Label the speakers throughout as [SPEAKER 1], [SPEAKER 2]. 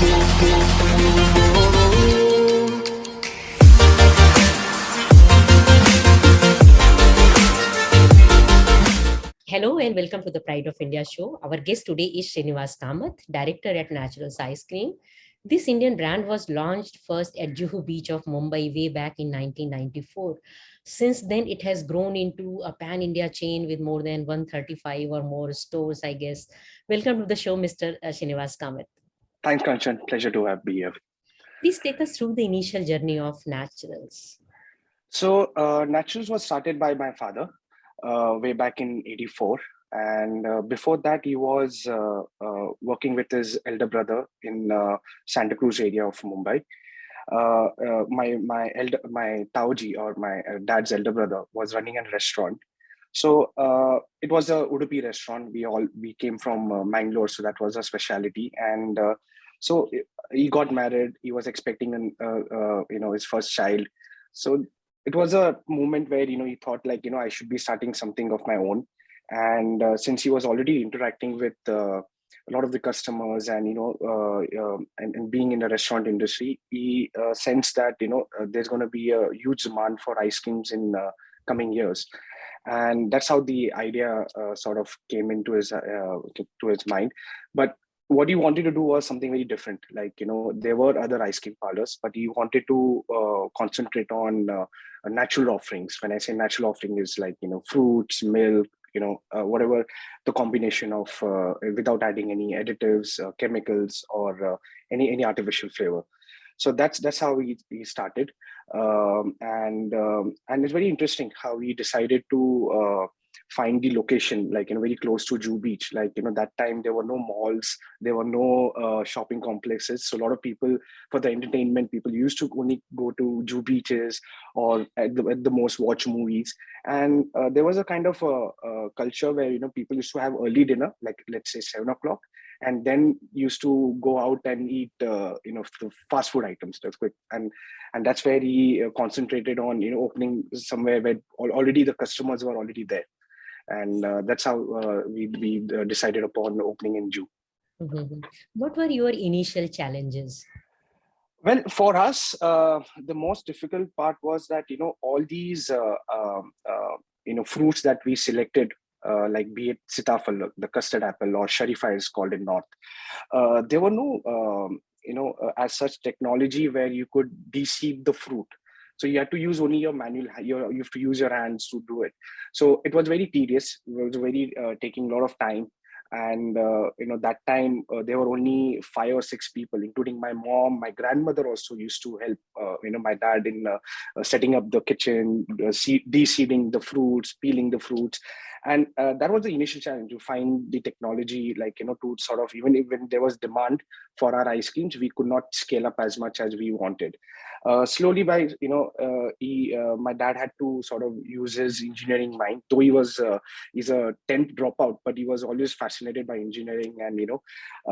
[SPEAKER 1] Hello and welcome to the Pride of India show. Our guest today is Srinivas Kamath, director at Natural Ice Cream. This Indian brand was launched first at Juhu Beach of Mumbai way back in 1994. Since then, it has grown into a pan-India chain with more than 135 or more stores, I guess. Welcome to the show, Mr. Uh, Srinivas Kamath.
[SPEAKER 2] Thanks, Kanchan. Pleasure to have be here.
[SPEAKER 1] Please take us through the initial journey of Naturals.
[SPEAKER 2] So uh, Naturals was started by my father uh, way back in 84. And uh, before that, he was uh, uh, working with his elder brother in uh, Santa Cruz area of Mumbai. my my elder my Tauji or my dad's elder brother was running a restaurant. So it was a Udupi restaurant. We all we came from Mangalore, so that was a specialty. And so he got married. He was expecting an you know his first child. So it was a moment where you know he thought like you know i should be starting something of my own and uh, since he was already interacting with uh, a lot of the customers and you know uh, um, and, and, being in the restaurant industry he uh, sensed that you know uh, there's going to be a huge demand for ice creams in uh, coming years and that's how the idea sort of came into his to his mind but what he wanted to do was something very different. Like, you know, there were other ice cream parlors, but he wanted to uh, concentrate on uh, natural offerings. When I say natural offering is like, you know, fruits, milk, you know, uh, whatever the combination of uh, without adding any additives, uh, chemicals, or uh, any any artificial flavor. So that's that's how we, started, um, and um, and it's very interesting how we decided to find the location like you know very close to Juhu Beach. Like you know that time there were no malls, there were no uh, shopping complexes. So a lot of people for the entertainment, people used to only go to Juhu beaches or at the, at the most watch movies. And uh, there was a kind of a, a, culture where you know people used to have early dinner, like let's say seven o'clock, and then used to go out and eat uh, you know the fast food items that's quick and and that's where he uh, concentrated on you know opening somewhere where already the customers were already there and uh, that's how uh, we, we uh, decided upon opening in Juhu.
[SPEAKER 1] Mm -hmm. What were your initial challenges?
[SPEAKER 2] Well, for us, uh, the most difficult part was that, you know, all these, uh, um, uh, you know, fruits that we selected, like be it sitafal, the custard apple or sharifa is called in North, there were no, um, you know, as such technology where you could deceive the fruit. So you have to use only your manual, your, you have to use your hands to do it. So it was very tedious. It was very uh, taking a lot of time. And, uh, you know, that time uh, there were only five or six people, including my mom, my grandmother also used to help, uh, you know, my dad in uh, uh, setting up the kitchen, de-seeding the fruits, peeling the fruits and uh, that was the initial challenge to find the technology like you know to sort of even when there was demand for our ice creams we could not scale up as much as we wanted. Uh, slowly by you know uh, he uh, my dad had to sort of use his engineering mind though he was uh, he's a 10th dropout but he was always fascinated by engineering and you know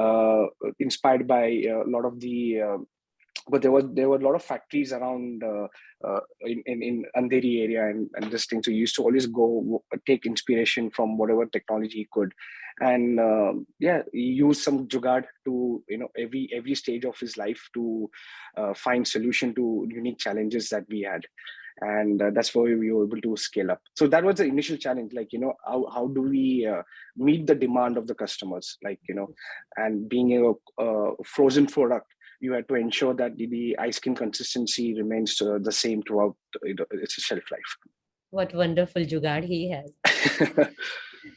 [SPEAKER 2] uh, inspired by a lot of the but there was there were a lot of factories around uh, uh, in, in, in Andheri area and, and this thing. So he used to always go take inspiration from whatever technology he could, and uh, yeah, use some jugaad to you know every every stage of his life to uh, find solution to unique challenges that we had. And uh, that's why we were able to scale up. So that was the initial challenge, like, you know, how, how do we uh, meet the demand of the customers, like, you know, and being a frozen product you had to ensure that the, the ice cream consistency remains uh, the same throughout its shelf life.
[SPEAKER 1] What wonderful jugaad he has.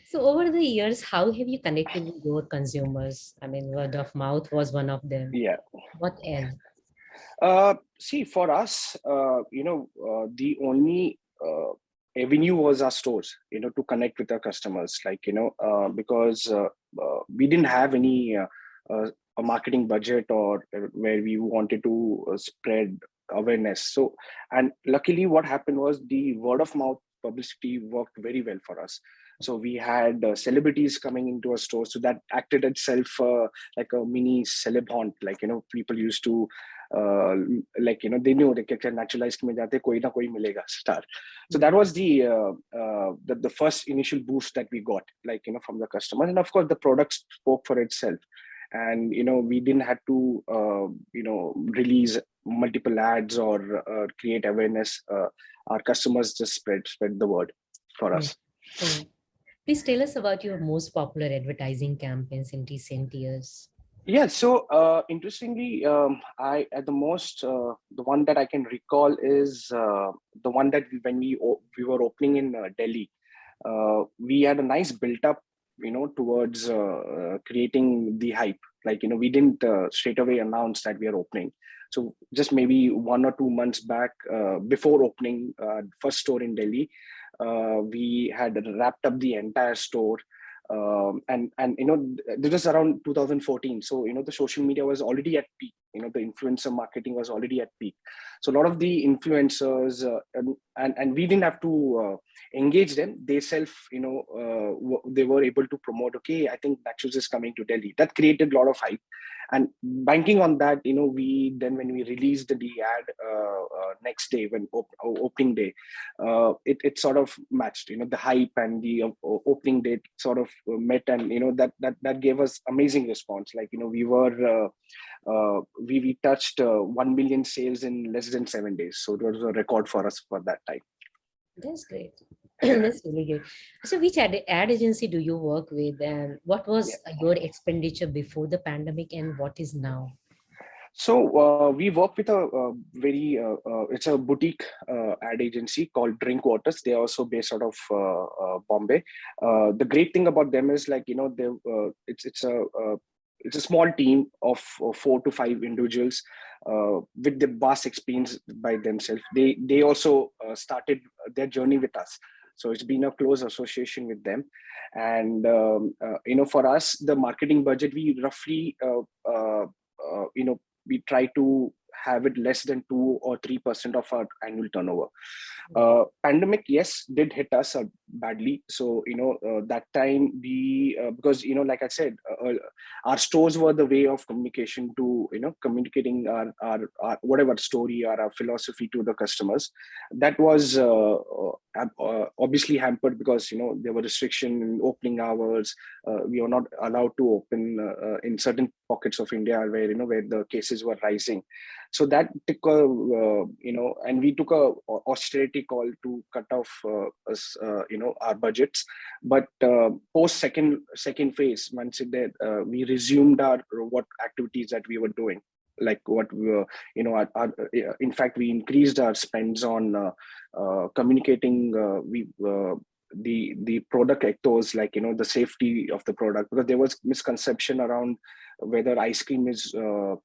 [SPEAKER 1] so over the years, how have you connected with your consumers? I mean, word of mouth was one of them.
[SPEAKER 2] Yeah.
[SPEAKER 1] What else?
[SPEAKER 2] Uh, see, for us, uh, you know, uh, the only uh, avenue was our stores, you know, to connect with our customers, like, you know, uh, because uh, uh, we didn't have any a marketing budget or uh, where we wanted to uh, spread awareness. So, and luckily what happened was the word of mouth publicity worked very well for us. So we had uh, celebrities coming into our store. So that acted itself uh, like a mini celeb haunt. Like, you know, people used to, uh, like, you know, they knew they can naturalize jate, koi na koi milega star. So that was the, uh, the, the first initial boost that we got, like, you know, from the customers. And of course, the product spoke for itself and you know we didn't have to uh, you know release multiple ads or uh, create awareness uh, our customers just spread spread the word for us.
[SPEAKER 1] Mm. please tell us about your most popular advertising campaigns in recent years.
[SPEAKER 2] Yeah so uh, interestingly um, i at the most uh, the one that i can recall is uh, the one that we, when we we were opening in delhi. We had a nice built up you know towards creating the hype. Like you know we didn't straight away announce that we are opening. So just maybe one or two months back, uh, before opening uh, first store in Delhi, uh, we had wrapped up the entire store. Um, and and you know this was around 2014 so you know the social media was already at peak you know the influencer marketing was already at peak. So a lot of the influencers uh, and, and, and we didn't have to uh, engage them. They self you know uh, they were able to promote okay i think Naturals is coming to delhi. That created a lot of hype. And banking on that you know we then when we released the ad uh, uh, next day when op opening day uh, it, it sort of matched you know the hype and the opening date sort of met and you know that that that gave us amazing response. Like you know we were we, we touched 1 million sales in less than seven days so it was a record for us for that time
[SPEAKER 1] that's great That's really good. So which ad, ad agency do you work with and what was yeah. your expenditure before the pandemic and what is now?
[SPEAKER 2] So uh, we work with a, a very, uh, uh, it's a boutique uh, ad agency called Drink Waters. They're also based out of uh, uh, Bombay. the great thing about them is like, you know, they it's, it's a, it's a small team of, four to five individuals with the vast experience by themselves. They, they also started their journey with us. So it's been a close association with them. And, um, uh, you know, for us, the marketing budget, we roughly, uh, uh, uh you know, we try to have it less than two or three percent of our annual turnover. Uh, pandemic, yes, did hit us uh, badly. So you know uh, that time we uh, because you know like I said, uh, uh, our stores were the way of communication to you know communicating our, our, our whatever story or our philosophy to the customers. That was obviously hampered because you know there were restriction in opening hours. we were not allowed to open in certain pockets of India where you know where the cases were rising. So that took a, uh, you know, and we took a austerity call to cut off uh, us, uh, you know, our budgets. But uh, post second second phase, once it did, uh, we resumed our what activities that we were doing like what we were, you know, our, our, uh, in fact, we increased our spends on uh, uh, communicating. Uh, we the the product ethos like you know the safety of the product because there was misconception around whether ice cream is uh,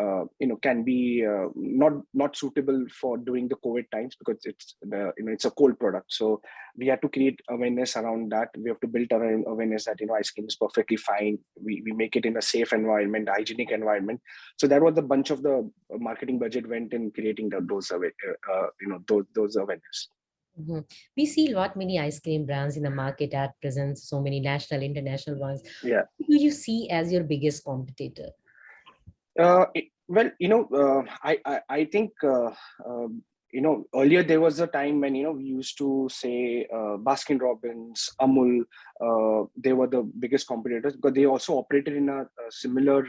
[SPEAKER 2] uh, you know can be uh, not not suitable for during the covid times because it's the you know it's a cold product. So we have to create awareness around that. We have to build our awareness that you know ice cream is perfectly fine. We, we make it in a safe environment hygienic environment. So that was the bunch of the marketing budget went in creating the, those uh, you know those, those awareness
[SPEAKER 1] Mm -hmm. We see a lot many ice cream brands in the market at present, so many national, international ones.
[SPEAKER 2] Yeah.
[SPEAKER 1] Who do you see as your biggest competitor?
[SPEAKER 2] Uh, well, you know, uh, I, I, I think uh, um, you know earlier there was a time when you know we used to say uh, baskin robbins amul uh, they were the biggest competitors but they also operated in a, a similar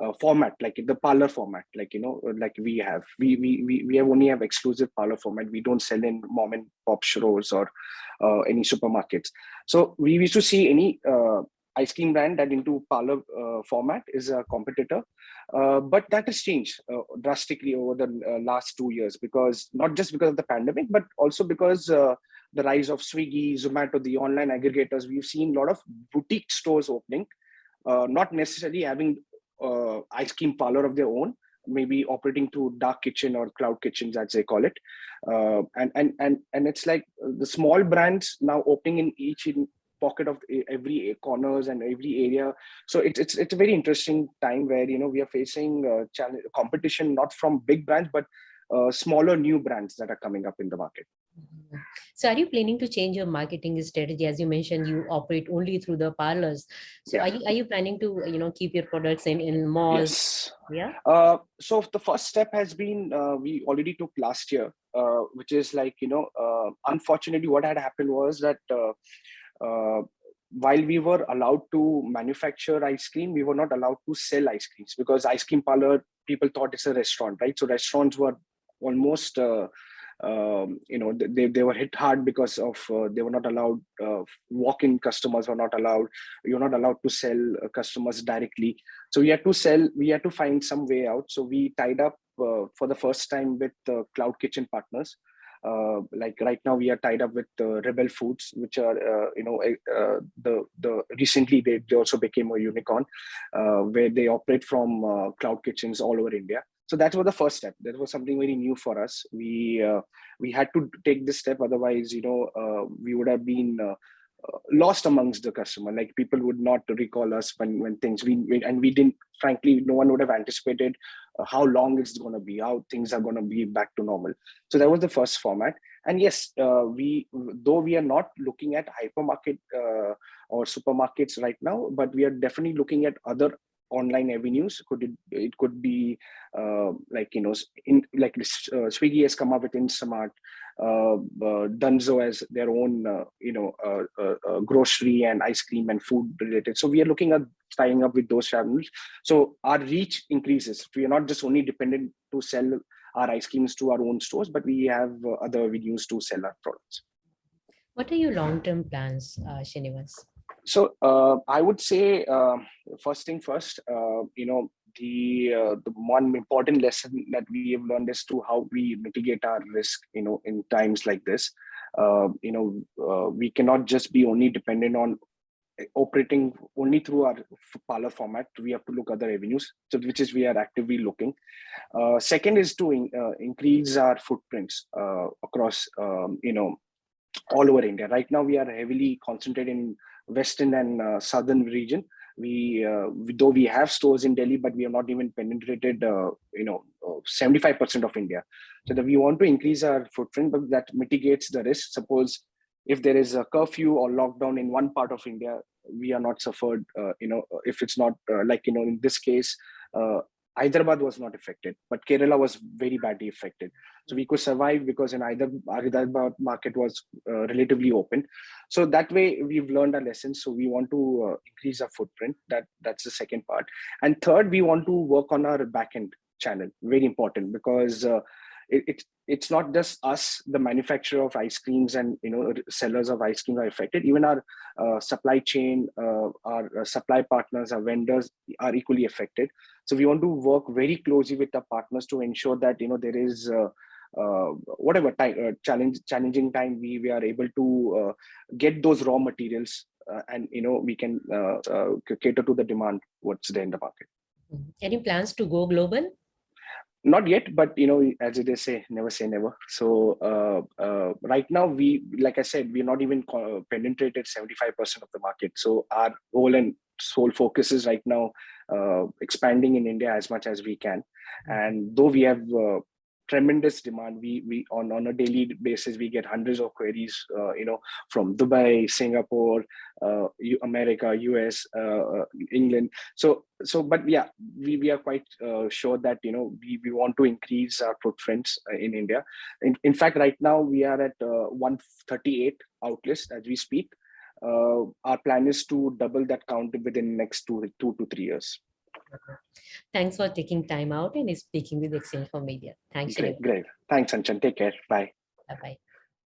[SPEAKER 2] uh, uh, format like the parlor format like you know like we have. We we we, we have only have exclusive parlor format. We don't sell in mom and pop stores or uh, any supermarkets. So we used to see any uh, ice cream brand that into parlor uh, format is a competitor. Uh, but that has changed uh, drastically over the last two years because not just because of the pandemic but also because the rise of swiggy zomato the online aggregators. We've seen a lot of boutique stores opening uh, not necessarily having uh, ice cream parlor of their own maybe operating through dark kitchen or cloud kitchens as they call it uh, and and and and it's like the small brands now opening in each in pocket of every corners and every area so it's it's, it's a very interesting time where you know we are facing uh, challenge competition not from big brands but uh, smaller new brands that are coming up in the market.
[SPEAKER 1] So are you planning to change your marketing strategy? As you mentioned, you operate only through the parlors. So yeah. are, you, are you planning to, you know, keep your products in, in malls?
[SPEAKER 2] Yes.
[SPEAKER 1] Yeah.
[SPEAKER 2] Uh, so the first step has been, uh, we already took last year, uh, which is like, you know, uh, unfortunately what had happened was that uh, while we were allowed to manufacture ice cream, we were not allowed to sell ice creams because ice cream parlor people thought it's a restaurant, right? So restaurants were almost uh, um, you know they, they were hit hard because of uh, they were not allowed uh, walk-in customers were not allowed you're not allowed to sell uh, customers directly. So we had to sell we had to find some way out. So we tied up uh, for the first time with uh, cloud kitchen partners. Uh, like right now we are tied up with rebel foods which are you know the the recently they, they also became a unicorn where they operate from cloud kitchens all over india so that was the first step. That was something very new for us. We uh, we had to take this step. Otherwise you know uh, we would have been uh, uh lost amongst the customer. Like people would not recall us when when things we, we and we didn't frankly no one would have anticipated uh, how long it's going to be how things are going to be back to normal. So that was the first format. And yes uh, we though we are not looking at hypermarket or supermarkets right now but we are definitely looking at other online avenues. Could it, it could be uh, like you know in like uh, swiggy has come up with instamart uh, uh dunzo has their own uh, you know uh, grocery and ice cream and food related. So we are looking at tying up with those channels. So our reach increases. We are not just only dependent to sell our ice creams to our own stores but we have other avenues to sell our products.
[SPEAKER 1] What are your long-term plans uh, Srinivas?
[SPEAKER 2] So uh, I would say uh, first thing first, uh, you know, the uh, the one important lesson that we have learned is to how we mitigate our risk, you know, in times like this. Uh, you know, uh, we cannot just be only dependent on operating only through our parlor format. We have to look at other avenues, so which is we are actively looking. second is to in, increase our footprints across, um, you know, all over India. Right now, we are heavily concentrated in western and uh, southern region. We, uh, we, though we have stores in Delhi, but we have not even penetrated, uh, you know, 75% of India. So that we want to increase our footprint, but that mitigates the risk. Suppose if there is a curfew or lockdown in one part of India, we are not suffered. Uh, you know, if it's not uh, like you know, in this case, uh, Hyderabad was not affected, but Kerala was very badly affected. So we could survive because in either Hyderabad market was uh, relatively open. So that way we've learned our lessons. So we want to uh, increase our footprint. That that's the second part. And third, we want to work on our backend channel. Very important because uh, it, it, it's not just us, the manufacturer of ice creams and you know sellers of ice cream are affected. Even our uh, supply chain, uh, our uh, supply partners, our vendors are equally affected. So we want to work very closely with our partners to ensure that you know there is. Uh, uh, whatever time uh, challenge challenging time we we are able to get those raw materials and you know we can cater to the demand what's there in the market
[SPEAKER 1] any plans to go global
[SPEAKER 2] not yet but you know as they say never say never. So uh, uh, right now we like i said we're not even penetrated 75% of the market. So our whole and sole focus is right now uh, expanding in india as much as we can. And though we have uh, tremendous demand. We we on on a daily basis we get hundreds of queries. Uh, you know, from Dubai, Singapore, uh, America, US, uh, uh, England. So so, but yeah, we we are quite uh, sure that you know we we want to increase our footprints uh, in India. In in fact, right now we are at 138 outlets as we speak. our plan is to double that count within next two two to three years.
[SPEAKER 1] Thanks for taking time out and speaking with exchange4media. Thanks.
[SPEAKER 2] Great, great. Thanks, Kanchan. Take care. Bye.
[SPEAKER 1] Bye-bye.